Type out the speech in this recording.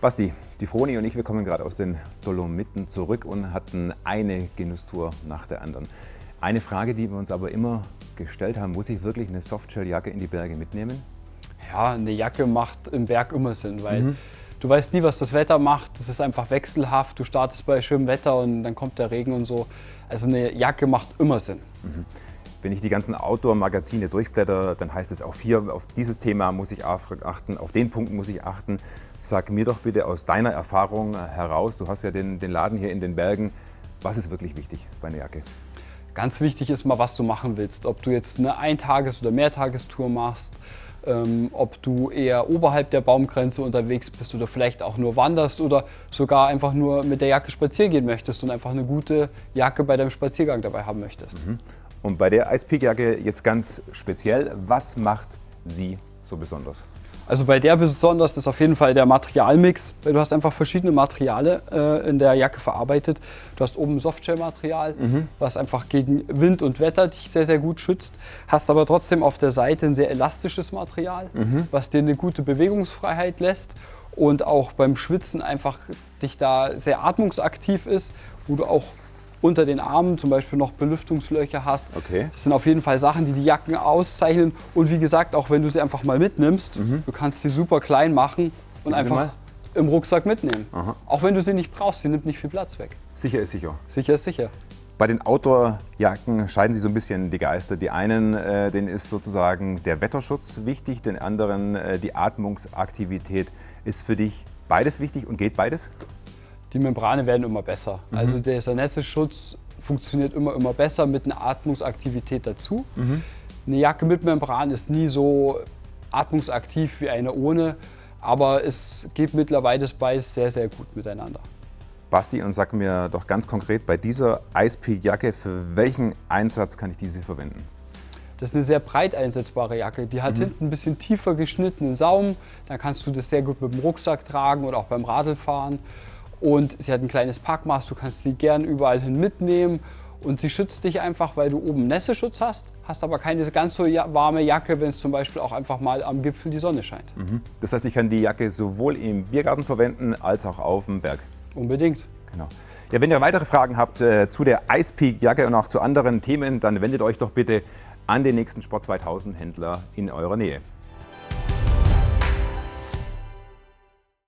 Basti, die Froni und ich, wir kommen gerade aus den Dolomiten zurück und hatten eine Genusstour nach der anderen. Eine Frage, die wir uns aber immer gestellt haben, muss ich wirklich eine Softshelljacke in die Berge mitnehmen? Ja, eine Jacke macht im Berg immer Sinn, weil mhm. du weißt nie, was das Wetter macht. Das ist einfach wechselhaft. Du startest bei schönem Wetter und dann kommt der Regen und so. Also eine Jacke macht immer Sinn. Mhm. Wenn ich die ganzen Outdoor-Magazine durchblätter, dann heißt es auch hier, auf dieses Thema muss ich achten, auf den Punkt muss ich achten. Sag mir doch bitte aus deiner Erfahrung heraus, du hast ja den, den Laden hier in den Bergen, was ist wirklich wichtig bei einer Jacke? Ganz wichtig ist mal, was du machen willst. Ob du jetzt eine Eintages- oder Mehrtagestour machst, ähm, ob du eher oberhalb der Baumgrenze unterwegs bist oder vielleicht auch nur wanderst oder sogar einfach nur mit der Jacke spazieren gehen möchtest und einfach eine gute Jacke bei deinem Spaziergang dabei haben möchtest. Mhm. Und bei der Ice Peak Jacke jetzt ganz speziell, was macht sie so besonders? Also bei der besonders ist auf jeden Fall der Materialmix. Du hast einfach verschiedene Materialien äh, in der Jacke verarbeitet. Du hast oben Softshell-Material, mhm. was einfach gegen Wind und Wetter dich sehr, sehr gut schützt. Hast aber trotzdem auf der Seite ein sehr elastisches Material, mhm. was dir eine gute Bewegungsfreiheit lässt und auch beim Schwitzen einfach dich da sehr atmungsaktiv ist, wo du auch unter den Armen zum Beispiel noch Belüftungslöcher hast. Okay. Das sind auf jeden Fall Sachen, die die Jacken auszeichnen. Und wie gesagt, auch wenn du sie einfach mal mitnimmst, mhm. du kannst sie super klein machen und Gib einfach im Rucksack mitnehmen. Aha. Auch wenn du sie nicht brauchst, sie nimmt nicht viel Platz weg. Sicher ist sicher. Sicher ist sicher. Bei den Outdoor-Jacken scheiden sie so ein bisschen die Geister. Die einen, äh, denen ist sozusagen der Wetterschutz wichtig, den anderen äh, die Atmungsaktivität. Ist für dich beides wichtig und geht beides? Die Membrane werden immer besser. Mhm. Also dieser Nässeschutz funktioniert immer, immer besser mit einer Atmungsaktivität dazu. Mhm. Eine Jacke mit Membran ist nie so atmungsaktiv wie eine ohne, aber es geht mittlerweile beides sehr, sehr gut miteinander. Basti, und sag mir doch ganz konkret, bei dieser Ice Peak Jacke, für welchen Einsatz kann ich diese verwenden? Das ist eine sehr breit einsetzbare Jacke. Die hat mhm. hinten ein bisschen tiefer geschnittenen Saum. Dann kannst du das sehr gut mit dem Rucksack tragen oder auch beim Radlfahren. Und sie hat ein kleines Packmaß, du kannst sie gern überall hin mitnehmen. Und sie schützt dich einfach, weil du oben Nässeschutz hast, hast aber keine ganz so warme Jacke, wenn es zum Beispiel auch einfach mal am Gipfel die Sonne scheint. Mhm. Das heißt, ich kann die Jacke sowohl im Biergarten verwenden, als auch auf dem Berg? Unbedingt. Genau. Ja, wenn ihr weitere Fragen habt äh, zu der Ice Peak Jacke und auch zu anderen Themen, dann wendet euch doch bitte an den nächsten Sport 2000 Händler in eurer Nähe.